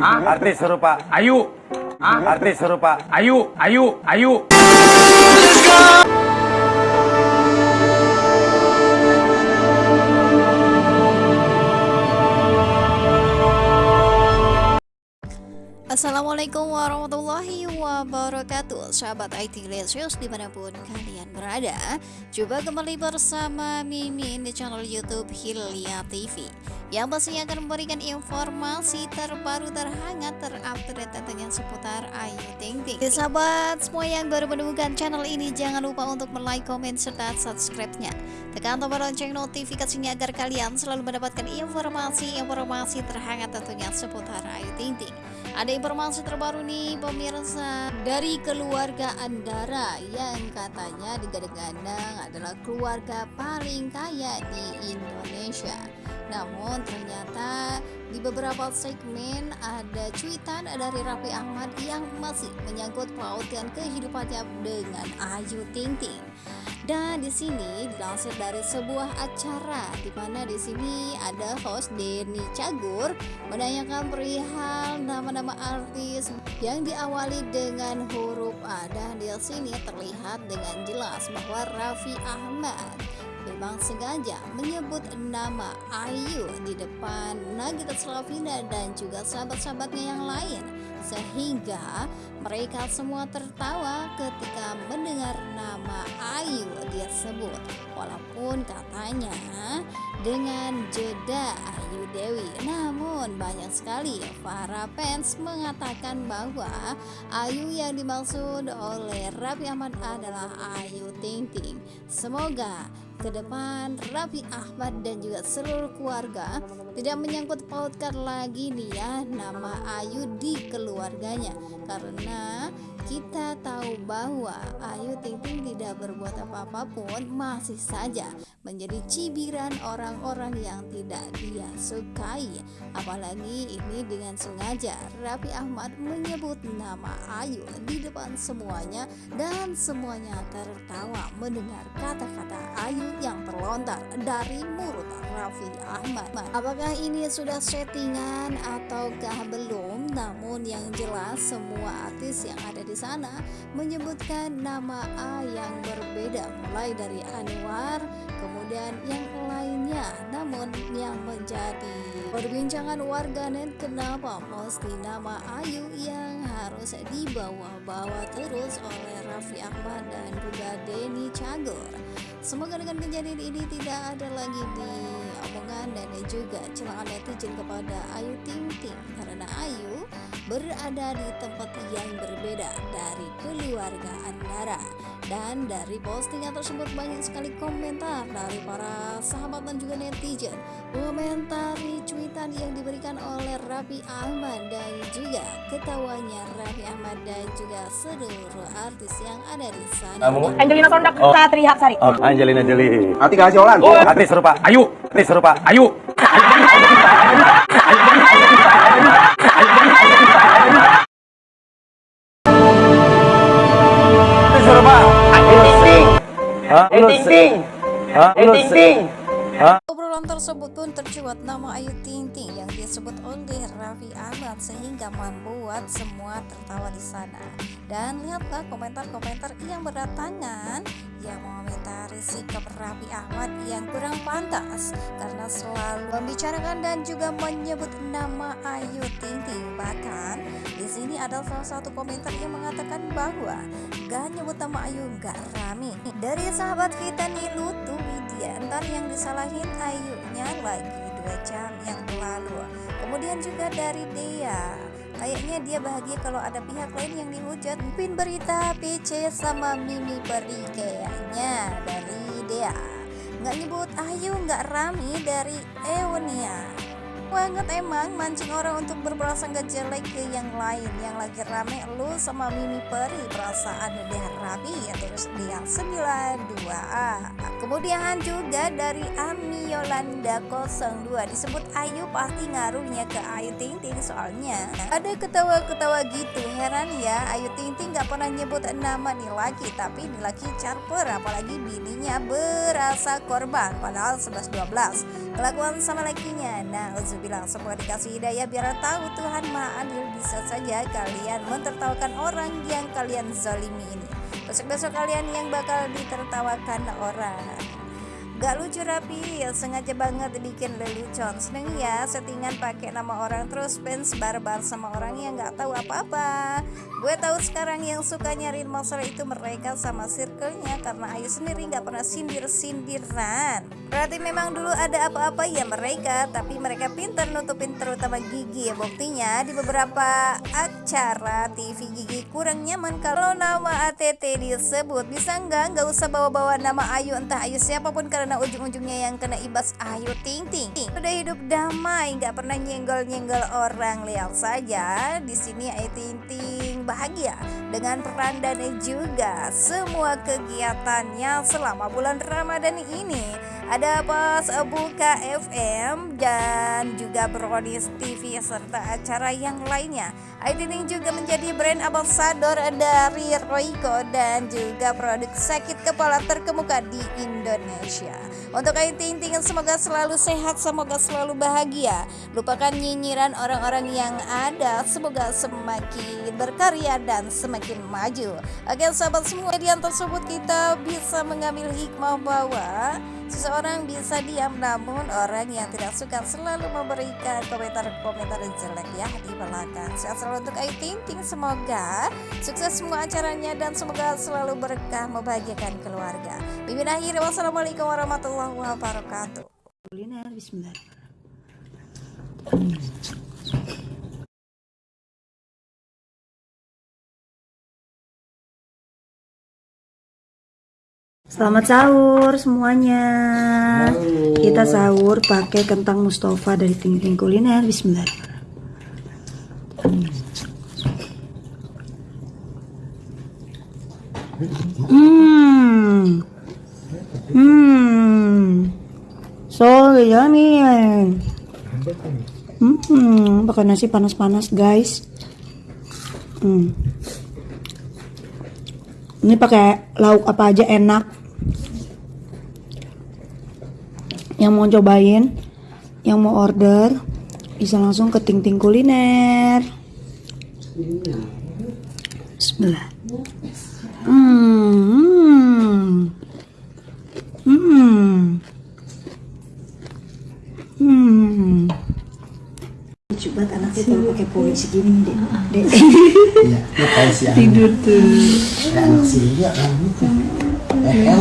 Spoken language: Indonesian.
Artis serupa. Ayu, Artis serupa. Ayu, Ayu, Ayu. Assalamualaikum warahmatullahi wabarakatuh. Sahabat IT Lesius di mana pun kalian berada Coba kembali bersama Mimin di channel Youtube Hilya TV Yang pastinya akan memberikan informasi terbaru terhangat terupdate tentunya seputar Ayu Ting Ting. Jadi sahabat semua yang baru menemukan channel ini Jangan lupa untuk like, komen, serta subscribe-nya. Tekan tombol lonceng notifikasinya agar kalian selalu mendapatkan informasi-informasi terhangat tentunya seputar Ayu Ting Ting. Ada informasi terbaru nih pemirsa dari keluarga Andara yang katanya digadang-gadang adalah keluarga paling kaya di Indonesia. Namun ternyata di beberapa segmen ada cuitan dari Raffi Ahmad yang masih menyangkut pautkan kehidupannya dengan Ayu Ting Ting. Dan di sini dilansir dari sebuah acara di mana di sini ada host Denny Cagur menanyakan perihal nama-nama artis yang diawali dengan huruf A dan di sini terlihat dengan jelas bahwa Raffi Ahmad memang sengaja menyebut nama Ayu di depan Nagita Slavina dan juga sahabat-sahabatnya yang lain sehingga mereka semua tertawa ketika mendengar nama Ayu dia sebut walaupun katanya dengan jeda Ayu Dewi namun banyak sekali para fans mengatakan bahwa Ayu yang dimaksud oleh Raffi Ahmad adalah Ayu Ting Ting. Semoga ke depan Raffi Ahmad dan juga seluruh keluarga tidak menyangkut pautkan lagi nih ya nama Ayu di keluarganya. Karena kita tahu bahwa Ayu Ting Ting tidak berbuat apa-apa pun masih saja menjadi cibiran orang-orang yang tidak dia sukai. Apalagi ini dengan sengaja Raffi Ahmad menyebut nama Ayu di depan semuanya dan semuanya tertawa mendengar kata-kata Terlontar dari mulut Raffi Ahmad. Apakah ini sudah settingan ataukah belum? Namun yang jelas semua artis yang ada di sana menyebutkan nama A yang berbeda mulai dari Anwar kemudian yang lainnya. Namun yang menjadi perbincangan warganet kenapa mesti nama Ayu yang harus dibawa-bawa terus oleh Raffi Ahmad dan juga Denny Cagur? Semoga dengan kejadian ini tidak ada lagi di omongan dan juga celaan netizen kepada Ayu Ting Ting. Karena Ayu berada di tempat yang berbeda dari keluarga Andara. Dan dari postingan tersebut banyak sekali komentar dari para sahabat dan juga netizen. Komentari cuitan yang diberikan oleh Raffi Ahmad dan juga ketawanya Raffi Ahmad dan juga seluruh artis yang ada di sana Angelina Sondak, Oh. Satri Hapsari. oh, Angelina Jolie Atika Siolan. oh, Artis serupa Ayu, Artis serupa Ayu. Artis serupa Ting Ting, Hah? Ting se- Ting, Hah? Lu Ting se- Ting. Obrolan tersebut pun tercuat nama Ayu Ting Ting yang disebut oleh Raffi Ahmad sehingga membuat semua tertawa di sana. Dan lihatlah komentar-komentar yang berdatangan yang mengomentari sikap Raffi Ahmad yang kurang pantas karena selalu membicarakan dan juga menyebut nama Ayu Ting Ting. Bahkan di sini ada salah satu komentar yang mengatakan bahwa gak nyebut nama Ayu gak rame. Dari sahabat kita Nilu tuh Widiantar yang disalahin Ayunya lagi dua jam yang lalu. Kemudian juga dari Dea Kayaknya dia bahagia kalau ada pihak lain yang dihujat. Pin berita PC sama Mimi Peri kayaknya dari Dea. Nggak nyebut Ayu nggak rame dari Ewonia banget emang mancing orang untuk berprasangka jelek ke yang lain. Yang lagi rame lu sama Mimi Peri perasaan dia rapi ya terus dia 92A kemudian juga dari Ami Yolanda 02 disebut Ayu pasti ngaruhnya ke Ayu Ting Ting soalnya. Ada ketawa-ketawa gitu heran ya Ayu Ting Ting gak pernah nyebut nama nih laki tapi nih laki carper apalagi bininya berasa korban padahal 11-12 kelakuan sama lakinya nah bilang semua dikasih hidayah biar tahu Tuhan maha adil. Bisa saja kalian mentertawakan orang yang kalian zalimi ini. Besok-besok kalian yang bakal ditertawakan orang. Gak lucu rapi, ya sengaja banget bikin lelucon Seneng ya settingan pakai nama orang terus fans barbar sama orang yang gak tahu apa-apa. Gue tahu sekarang yang suka nyariin masalah itu mereka sama circle-nya Karena Ayu sendiri gak pernah sindir-sindiran. Berarti memang dulu ada apa-apa ya mereka Tapi mereka pintar nutupin terutama Gigi. Ya Buktinya di beberapa acara TV Gigi kurang nyaman Kalau nama ATT disebut. Bisa nggak? Nggak usah bawa-bawa nama Ayu Entah Ayu siapa pun karena ujung-ujungnya yang kena ibas Ayu Ting Ting. Udah hidup damai Nggak pernah nyenggol-nyenggol orang. Lihat saja di sini Ayu Ting Ting bahagia dengan peran dan juga semua kegiatannya selama bulan Ramadan ini ada pas buka FM dan juga Brodis TV serta acara yang lainnya. Aidining juga menjadi brand ambassador dari Royco dan juga produk sakit kepala terkemuka di Indonesia. Untuk Ting semoga selalu sehat, semoga selalu bahagia. Lupakan nyinyiran orang-orang yang ada, semoga semakin berkarya dan semakin maju. Oke sahabat semua, di tersebut kita bisa mengambil hikmah bahwa Seseorang bisa diam namun orang yang tidak suka selalu memberikan komentar-komentar jelek ya di belakang. Sehat selalu untuk Ayu Ting Ting. Semoga sukses semua acaranya dan semoga selalu berkah membahagiakan keluarga. Bimbing akhir wassalamualaikum warahmatullahi wabarakatuh. kuliner bismillah Selamat sahur semuanya. Kita sahur pakai kentang Mustafa dari Ting Ting Kuliner. Bismillah. Hmm. Hmm. So yummy. Hmm, pakai nasi panas-panas, guys. Hmm. Ini pakai lauk apa aja enak. Yang mau cobain, yang mau order, bisa langsung ke Ting Ting Kuliner. Bismillah. Hmm. Hmm. Hmm. Banget anaknya kalau pakai poni segini deh. Dek. Iya, Tidur tuh. anak sih ya kan gitu. Eh.